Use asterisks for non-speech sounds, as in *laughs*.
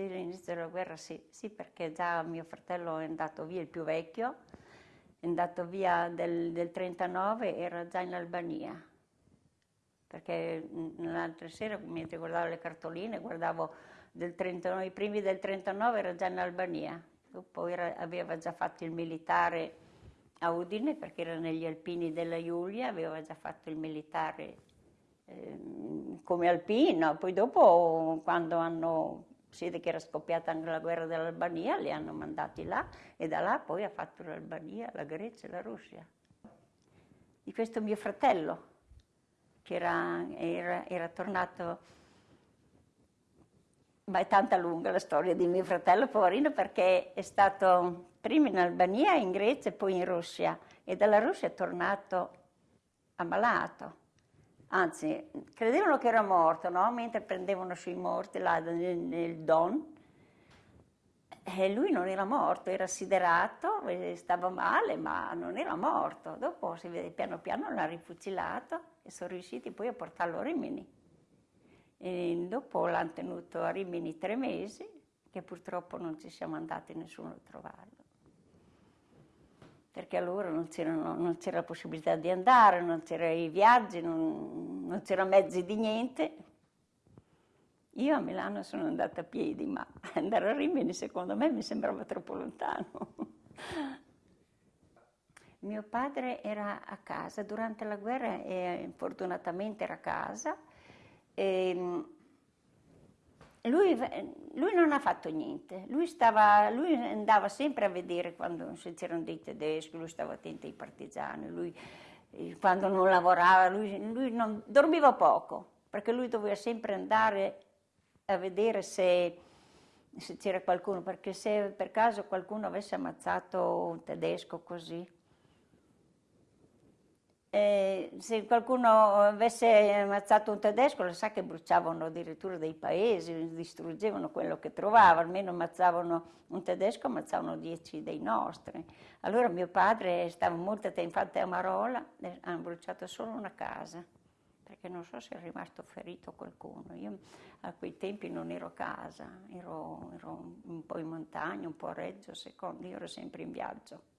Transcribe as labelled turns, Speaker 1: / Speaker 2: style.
Speaker 1: Sì, all'inizio della guerra sì, sì, perché già mio fratello è andato via, il più vecchio, è andato via del, del 39, era già in Albania. Perché l'altra sera, mentre guardavo le cartoline, guardavo del 39, i primi del 39 era già in Albania. Dopo era, aveva già fatto il militare a Udine, perché era negli alpini della Giulia, aveva già fatto il militare eh, come alpino. Poi dopo, quando hanno si vede che era scoppiata anche la guerra dell'Albania, li hanno mandati là e da là poi ha fatto l'Albania, la Grecia e la Russia. Di questo mio fratello, che era, era, era tornato, ma è tanta lunga la storia di mio fratello, poverino, perché è stato prima in Albania, in Grecia e poi in Russia e dalla Russia è tornato ammalato anzi credevano che era morto, no? mentre prendevano sui morti là nel, nel Don, e lui non era morto, era siderato, stava male, ma non era morto. Dopo si vede piano piano l'ha rifucilato e sono riusciti poi a portarlo a Rimini. E dopo l'hanno tenuto a Rimini tre mesi, che purtroppo non ci siamo andati nessuno a trovarlo perché allora non, c'era la possibilità di andare, non c'erano i viaggi, non, non c'erano mezzi di niente. Io a Milano sono andata a piedi, ma *laughs* andare a Rimini secondo me mi sembrava troppo lontano. *laughs* Mio padre era a casa, durante la guerra e fortunatamente era a casa. E, lui, lui, non ha fatto niente, lui, stava, lui, andava sempre a vedere quando c'erano dei tedeschi, lui stava attento ai partigiani, lui, quando non lavorava, lui non, dormiva poco, perché lui doveva sempre andare a vedere se, se c'era qualcuno, perché se per caso qualcuno avesse ammazzato un tedesco così, eh, se qualcuno avesse ammazzato un tedesco, lo sa che bruciavano addirittura dei paesi, distruggevano quello che trovavano, almeno ammazzavano un tedesco, ammazzavano dieci dei nostri. Allora mio padre stava molto attento, infatti a Marola hanno bruciato solo una casa, perché non so se è rimasto ferito qualcuno. Io a quei tempi non ero a casa, ero, ero un po' in montagna, un po' a Reggio, secondo, io ero sempre in viaggio.